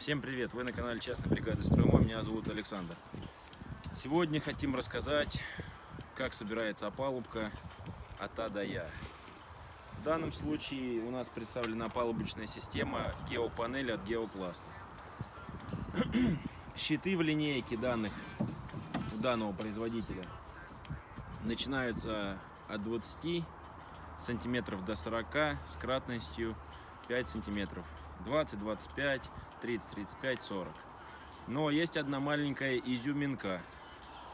Всем привет! Вы на канале Частной бригады Строймой. Меня зовут Александр. Сегодня хотим рассказать, как собирается опалубка от А до Я. В данном случае у нас представлена опалубочная система геопанели от Геопласта. Щиты в линейке данных у данного производителя начинаются от 20 сантиметров до 40 с кратностью 5 сантиметров 20 25 30 35 40 но есть одна маленькая изюминка.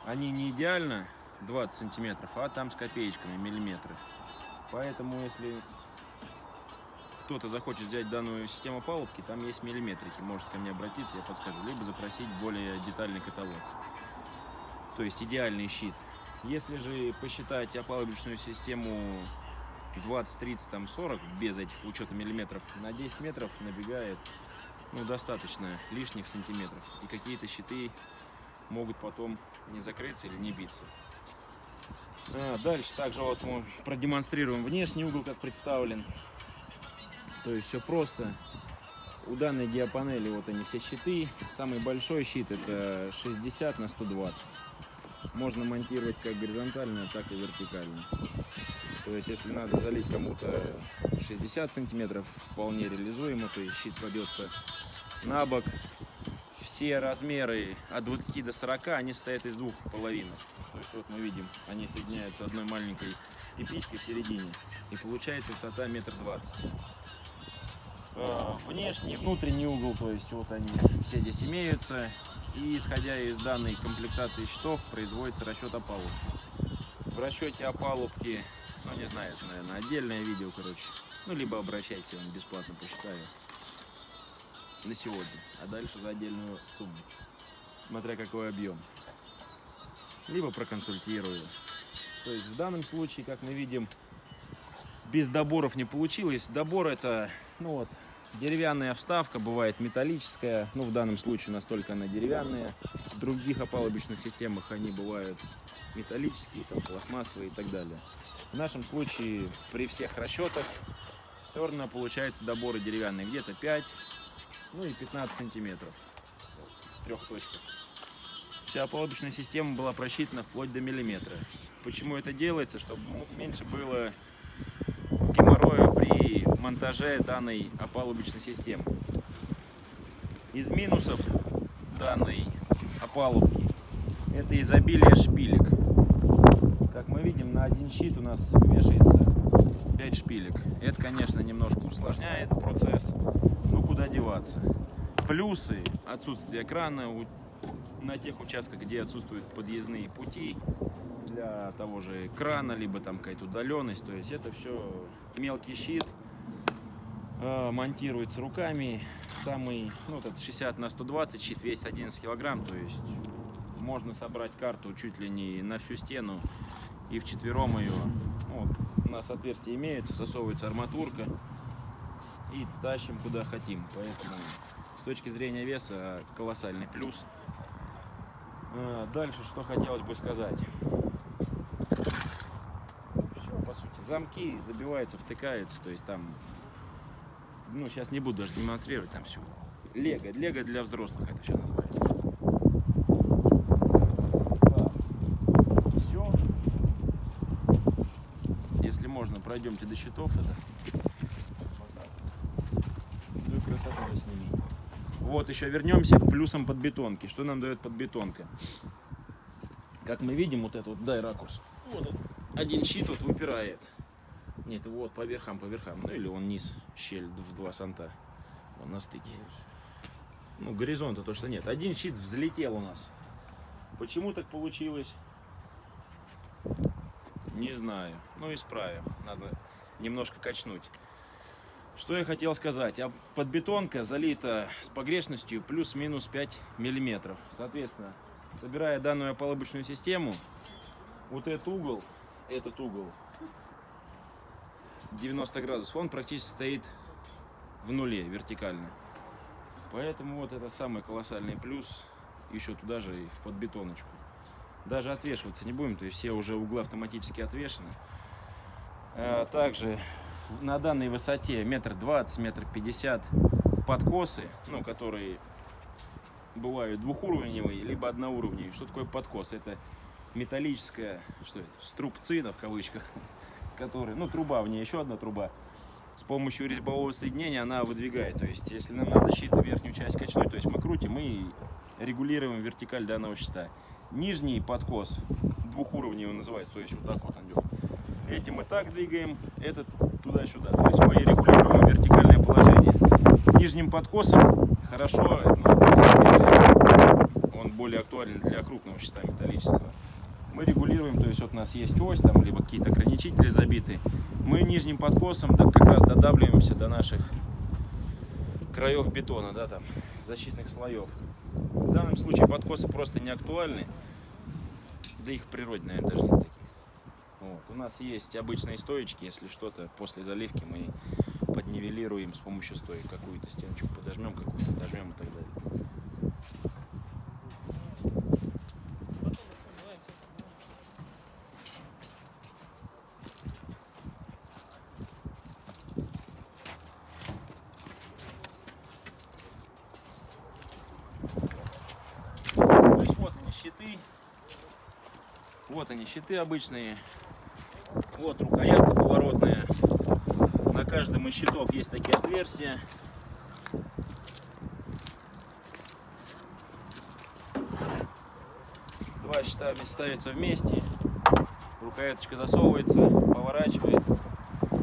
Они не идеально 20 сантиметров а там с копеечками миллиметры. Поэтому если кто-то захочет взять данную систему палубки там есть миллиметрики. Может ко мне обратиться я подскажу. Либо запросить более детальный каталог. То есть идеальный щит. Если же посчитать опалубочную систему 20, 30, там 40 без этих учета миллиметров на 10 метров набегает ну, достаточно лишних сантиметров. И какие-то щиты могут потом не закрыться или не биться. А, дальше также вот мы продемонстрируем внешний угол, как представлен. То есть все просто. У данной диапанели вот они все щиты. Самый большой щит это 60 на 120. Можно монтировать как горизонтально, так и вертикально. То есть, если надо залить кому-то 60 сантиметров, вполне реализуемо. То есть, щит кладется на бок. Все размеры от 20 до 40, они стоят из двух половинок. То есть, вот мы видим, они соединяются одной маленькой пиписькой в середине. И получается высота метр двадцать. А, внешний, внутренний угол, то есть вот они все здесь имеются. И исходя из данной комплектации щитов производится расчет опалубки. В расчете опалубки ну, не знаю, это, наверное, отдельное видео, короче. Ну, либо обращайтесь, я вам бесплатно посчитаю. На сегодня. А дальше за отдельную сумму. Смотря какой объем. Либо проконсультирую. То есть в данном случае, как мы видим, без доборов не получилось. Добор это, ну вот, деревянная вставка, бывает металлическая. Ну, в данном случае настолько она деревянная. В других опалубочных системах они бывают металлические, там, пластмассовые и так далее. В нашем случае при всех расчетах все равно получается доборы деревянные где-то 5, ну и 15 сантиметров трех точках. Вся опалубочная система была просчитана вплоть до миллиметра. Почему это делается? Чтобы меньше было геморроя при монтаже данной опалубочной системы. Из минусов данной опалубки это изобилие шпилек мы видим, на один щит у нас вешается 5 шпилек. Это, конечно, немножко усложняет процесс, куда деваться. Плюсы отсутствия крана на тех участках, где отсутствуют подъездные пути для того же крана, либо там какая-то удаленность. То есть это все мелкий щит, э, монтируется руками. Самый, ну, этот 60 на 120 щит весит 11 килограмм, то есть можно собрать карту чуть ли не на всю стену и вчетвером ее. Вот, у нас отверстие имеется, засовывается арматурка и тащим куда хотим. Поэтому с точки зрения веса колоссальный плюс. А, дальше что хотелось бы сказать. Все, по сути, замки забиваются, втыкаются, то есть там, ну сейчас не буду даже демонстрировать там всю. Лего, лего для взрослых это все называется. пройдемте до счетов тогда. Красота сними. Вот, еще вернемся к плюсам подбетонки. Что нам дает подбетонка? Как мы видим, вот это вот, дай ракурс. Вот один щит вот выпирает. Нет, вот по верхам, по верхам. Ну или он низ, щель в два санта. Он на стыке. Ну, горизонта то, что нет. Один щит взлетел у нас. Почему так получилось? Не знаю. Ну, исправим. Надо немножко качнуть. Что я хотел сказать. А подбетонка залита с погрешностью плюс-минус 5 миллиметров. Соответственно, собирая данную опалубочную систему, вот этот угол, этот угол 90 градусов, он практически стоит в нуле вертикально. Поэтому вот это самый колоссальный плюс еще туда же и в подбетоночку даже отвешиваться не будем, то есть все уже углы автоматически отвешены. Э, также на данной высоте метр двадцать, метр пятьдесят подкосы, ну, которые бывают двухуровневые, либо одноуровневые. Что такое подкос? Это металлическая, что это, струбцина в кавычках, которая, ну труба, в ней еще одна труба. С помощью резьбового соединения она выдвигает. То есть, если нам надо щит верхнюю часть качнуть, то есть мы крутим и регулируем вертикаль данного щита. Нижний подкос двухуровневый называется, то есть вот так вот он идет. Этим мы так двигаем, этот туда-сюда. То есть мы регулируем вертикальное положение. Нижним подкосом хорошо, он более актуален для крупного щита металлического. Мы регулируем, то есть вот у нас есть ось, там, либо какие-то ограничители забиты. Мы нижним подкосом как раз додавливаемся до наших краев бетона, да, там, защитных слоев. В данном случае подкосы просто не актуальны, да их в природе, наверное, даже. Вот. У нас есть обычные стоечки, если что-то после заливки мы поднивелируем с помощью стоек. Какую-то стеночку подожмем, какую-то дожмем и так далее. Щиты. Вот они щиты обычные. Вот рукоятка поворотная. На каждом из щитов есть такие отверстия. Два щита ставятся вместе. Рукояточка засовывается, поворачивает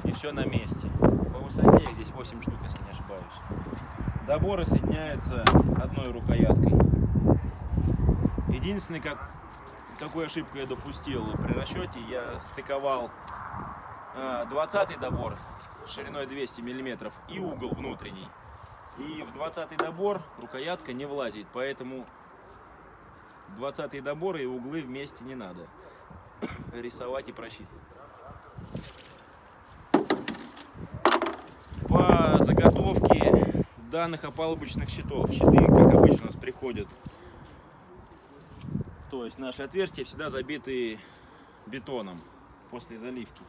и все на месте. По высоте их здесь 8 штук, если не ошибаюсь. Доборы соединяются одной рукояткой. Единственный, как, какую ошибку я допустил при расчете, я стыковал 20 добор шириной 200 миллиметров и угол внутренний. И в 20 добор рукоятка не влазит, поэтому 20 доборы и углы вместе не надо рисовать и просчитывать. По заготовке данных опалубочных щитов, щиты, как обычно, у нас приходят то есть наши отверстия всегда забиты бетоном после заливки.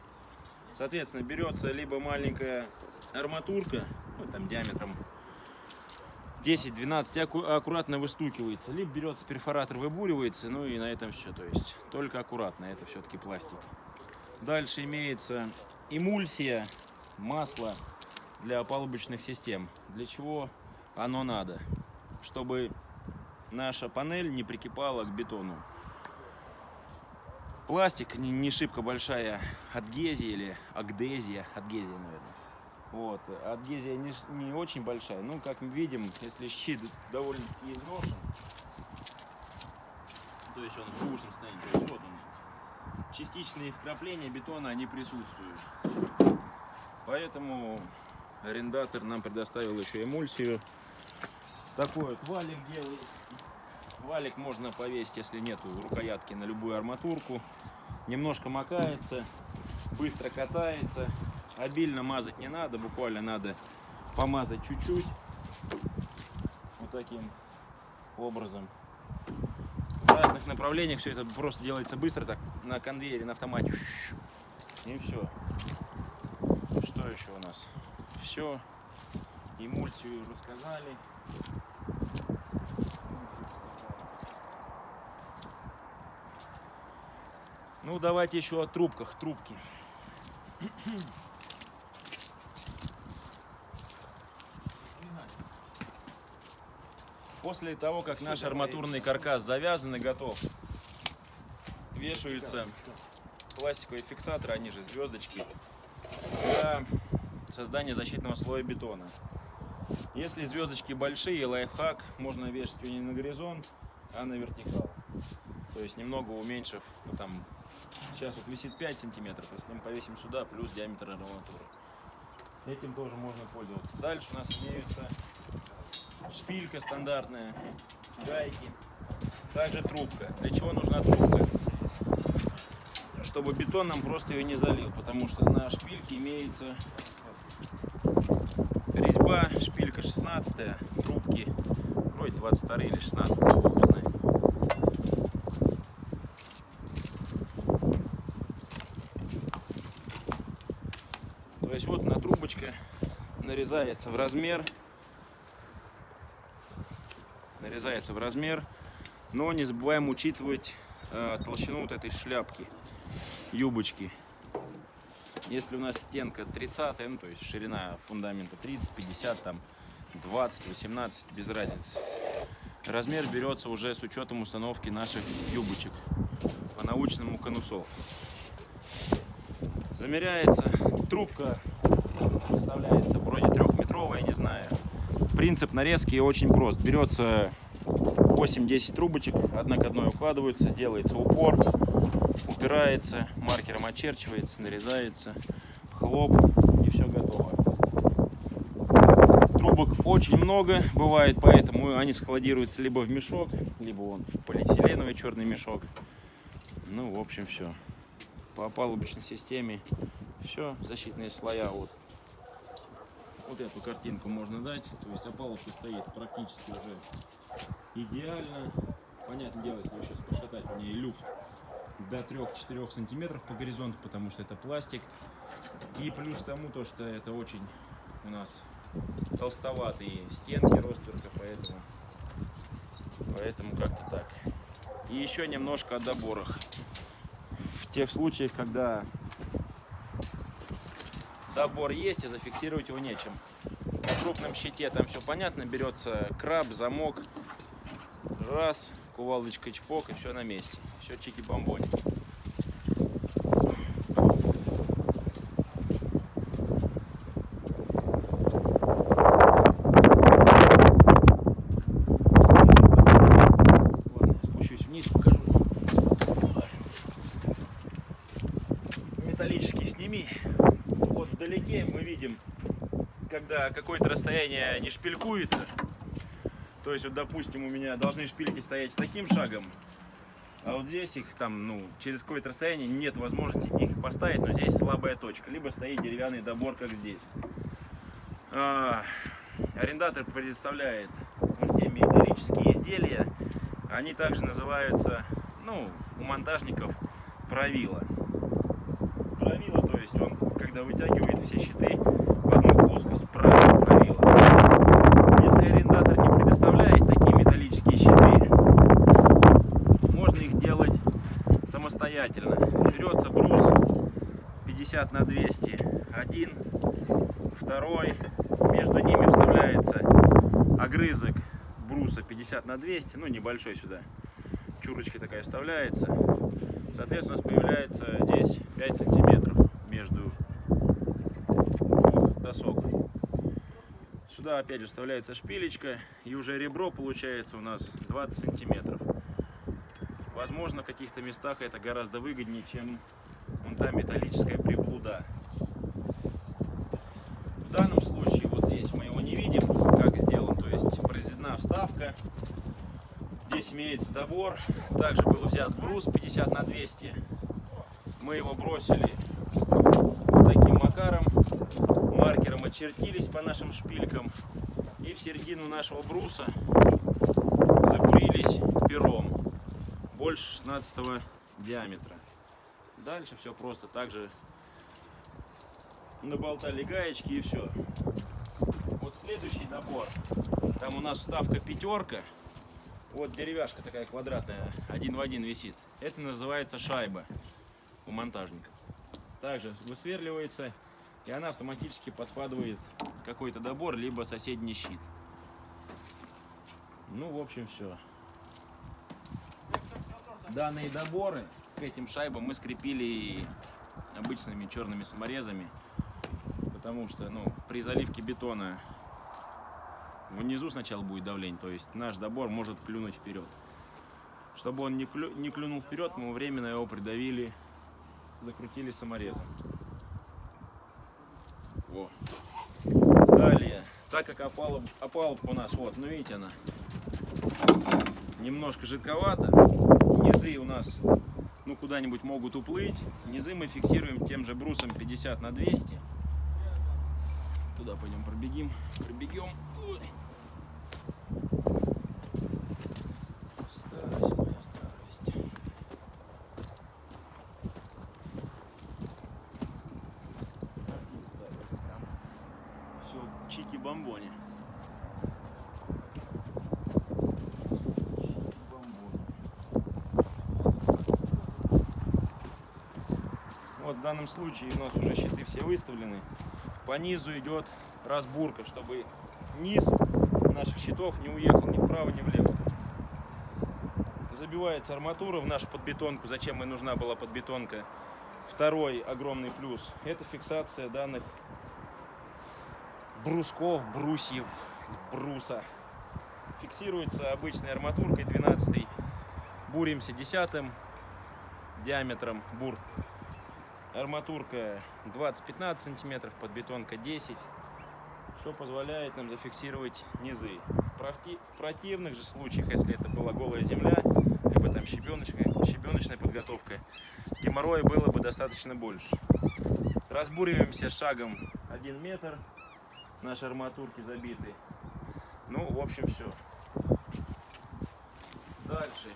Соответственно, берется либо маленькая арматурка, ну, там диаметром 10-12, аку аккуратно выстукивается, либо берется перфоратор, выбуривается, ну и на этом все. То есть только аккуратно, это все-таки пластик. Дальше имеется эмульсия, масло для опалубочных систем. Для чего оно надо? Чтобы наша панель не прикипала к бетону. Пластик не, шибко большая адгезия или агдезия, адгезия, наверное. Вот, адгезия не, не очень большая, ну, как мы видим, если щит довольно-таки изношен, то есть он в худшем состоянии, то есть вот он, частичные вкрапления бетона, они присутствуют. Поэтому арендатор нам предоставил еще эмульсию. Такой вот валик делается. Валик можно повесить, если нет рукоятки, на любую арматурку. Немножко макается, быстро катается. Обильно мазать не надо, буквально надо помазать чуть-чуть. Вот таким образом. В разных направлениях все это просто делается быстро, так на конвейере, на автомате. И все. Что еще у нас? Все. Эмульсию рассказали. Ну, давайте еще о трубках. Трубки. После того, как наш арматурный каркас завязан и готов, вешаются пластиковые фиксаторы, они же звездочки, для создания защитного слоя бетона. Если звездочки большие, лайфхак, можно вешать ее не на горизонт, а на вертикал. То есть немного уменьшив, ну, там, сейчас вот висит 5 сантиметров, если мы повесим сюда, плюс диаметр арматуры. Этим тоже можно пользоваться. Дальше у нас имеются шпилька стандартная, гайки, также трубка. Для чего нужна трубка? Чтобы бетон нам просто ее не залил, потому что на шпильке имеется резьба, шпилька 16 трубки, вроде 22 или 16 бог знает. То есть вот на трубочка нарезается в размер нарезается в размер. Но не забываем учитывать э, толщину вот этой шляпки, юбочки. Если у нас стенка 30, ну то есть ширина фундамента 30, 50, там 20, 18, без разницы. Размер берется уже с учетом установки наших юбочек по научному конусов. Замеряется трубка, составляется вроде трехметровая, не знаю. Принцип нарезки очень прост. Берется 8-10 трубочек, одна к одной укладываются, делается упор, упирается, маркером очерчивается, нарезается, хлоп и все готово. Трубок очень много бывает, поэтому они складируются либо в мешок, либо он в полиэтиленовый черный мешок. Ну, в общем, все. По опалубочной системе все, защитные слоя вот вот эту картинку можно дать. То есть опалубка стоит практически уже идеально. Понятное дело, если сейчас пошатать в ней люфт до 3-4 сантиметров по горизонту, потому что это пластик. И плюс тому, то, что это очень у нас толстоватые стенки ростверка, поэтому, поэтому как-то так. И еще немножко о доборах. В тех случаях, когда добор есть, и зафиксировать его нечем. На крупном щите там все понятно, берется краб, замок, раз, кувалдочка чпок, и все на месте. Все чики-бомбони. Когда какое-то расстояние не шпилькуется. То есть, вот, допустим, у меня должны шпильки стоять с таким шагом, а вот здесь их там, ну, через какое-то расстояние нет возможности их поставить, но здесь слабая точка. Либо стоит деревянный добор, как здесь. А, арендатор предоставляет металлические изделия. Они также называются, ну, у монтажников правила. Правило, то есть он, когда вытягивает все щиты плоскость, правило, правило. Если арендатор не предоставляет такие металлические щиты, можно их делать самостоятельно. Берется брус 50 на 200, один, второй, между ними вставляется огрызок бруса 50 на 200, ну небольшой сюда, чурочка такая вставляется. Соответственно, у нас появляется здесь 5 сантиметров между двух досок. Сюда опять же вставляется шпилечка, и уже ребро получается у нас 20 сантиметров. Возможно, в каких-то местах это гораздо выгоднее, чем вон та металлическая приблуда. В данном случае, вот здесь мы его не видим, как сделан, то есть произведена вставка. Здесь имеется добор, также был взят брус 50 на 200. Мы его бросили таким макаром, маркером очертились по нашим шпилькам и в середину нашего бруса закурились пером больше 16 диаметра. Дальше все просто так же наболтали гаечки и все. Вот следующий набор. Там у нас вставка пятерка. Вот деревяшка такая квадратная, один в один висит. Это называется шайба у монтажников. Также высверливается, и она автоматически подкладывает какой-то добор, либо соседний щит. Ну, в общем, все. Данные доборы к этим шайбам мы скрепили обычными черными саморезами, потому что ну, при заливке бетона внизу сначала будет давление, то есть наш добор может клюнуть вперед. Чтобы он не, клю, не клюнул вперед, мы временно его придавили, закрутили саморезом. Во. Далее, так как опалуб, опалубка у нас, вот, ну видите она, немножко жидковата, низы у нас ну куда-нибудь могут уплыть. Низы мы фиксируем тем же брусом 50 на 200. Туда пойдем пробегим, пробегем. Данном случае у нас уже щиты все выставлены. По низу идет разбурка, чтобы низ наших щитов не уехал ни вправо, ни влево. Забивается арматура в нашу подбетонку. Зачем и нужна была подбетонка? Второй огромный плюс – это фиксация данных брусков, брусьев, бруса. Фиксируется обычной арматуркой 12 буримся 10 диаметром бур. Арматурка 20-15 сантиметров, подбетонка 10 что позволяет нам зафиксировать низы. В противных же случаях, если это была голая земля, либо там щебеночная, щебеночная подготовка, геморроя было бы достаточно больше. Разбуриваемся шагом 1 метр, наши арматурки забиты. Ну, в общем, все. Дальше.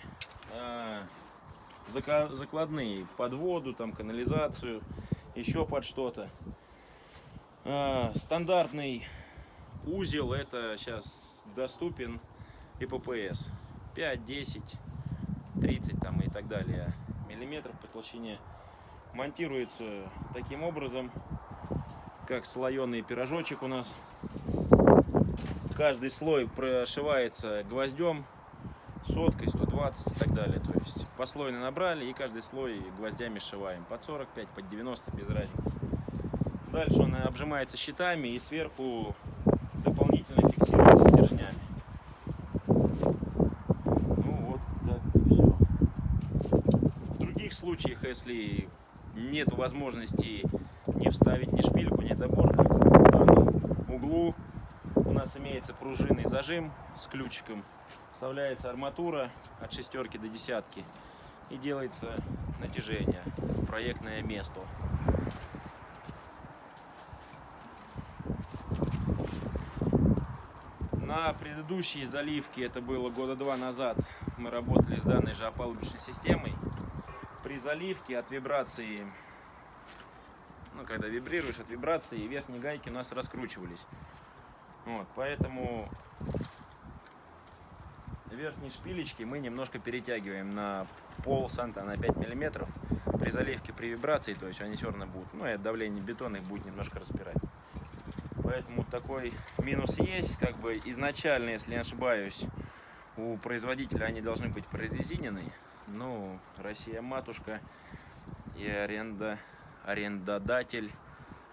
Закладные под воду, там канализацию, еще под что-то. А, стандартный узел это сейчас доступен и ППС 5, 10, 30 там и так далее миллиметров по толщине. Монтируется таким образом, как слоеный пирожочек у нас. Каждый слой прошивается гвоздем, соткой, 120 и так далее. То есть послойно набрали и каждый слой гвоздями сшиваем. Под 45, под 90, без разницы. Дальше он обжимается щитами и сверху дополнительно фиксируется стержнями. Ну вот, так все. В других случаях, если нет возможности не вставить ни шпильку, ни доборник, в углу у нас имеется пружинный зажим с ключиком. Вставляется арматура от шестерки до десятки и делается натяжение в проектное место. На предыдущей заливке, это было года два назад, мы работали с данной же опалубочной системой. При заливке от вибрации, ну, когда вибрируешь от вибрации, верхние гайки у нас раскручивались. Вот, поэтому верхние шпилечки мы немножко перетягиваем на пол санта, на 5 миллиметров. При заливке, при вибрации, то есть они все равно будут, ну и от давления бетона их будет немножко распирать. Поэтому такой минус есть. Как бы изначально, если не ошибаюсь, у производителя они должны быть прорезинены. Ну, Россия матушка и аренда, арендодатель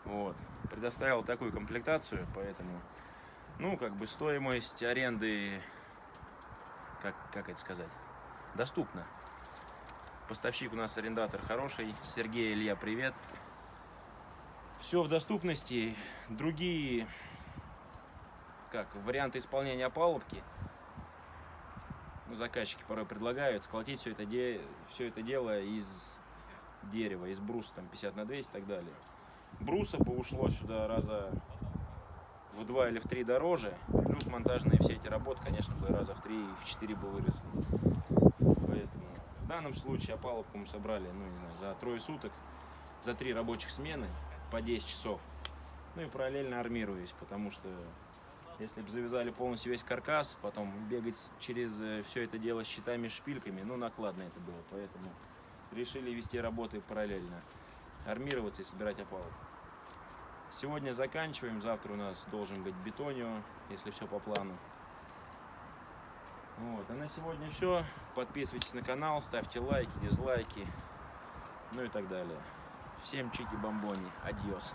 вот, предоставил такую комплектацию, поэтому, ну, как бы стоимость аренды, как, как это сказать, доступна. Поставщик у нас арендатор хороший. Сергей Илья, привет все в доступности. Другие как варианты исполнения опалубки ну, заказчики порой предлагают сколотить все это, де... все это дело из дерева, из бруса, там 50 на 200 и так далее. Бруса бы ушло сюда раза в два или в три дороже, плюс монтажные все эти работы, конечно, бы раза в три, в четыре бы выросли. Поэтому в данном случае опалубку мы собрали, ну не знаю, за трое суток, за три рабочих смены по 10 часов. Ну и параллельно армируюсь, потому что если бы завязали полностью весь каркас, потом бегать через э, все это дело с щитами, шпильками, ну накладно это было, поэтому решили вести работы параллельно, армироваться и собирать опалубку. Сегодня заканчиваем, завтра у нас должен быть бетонио, если все по плану. Вот, а на сегодня все. Подписывайтесь на канал, ставьте лайки, дизлайки, ну и так далее. Всем чики-бомбони. Адьос.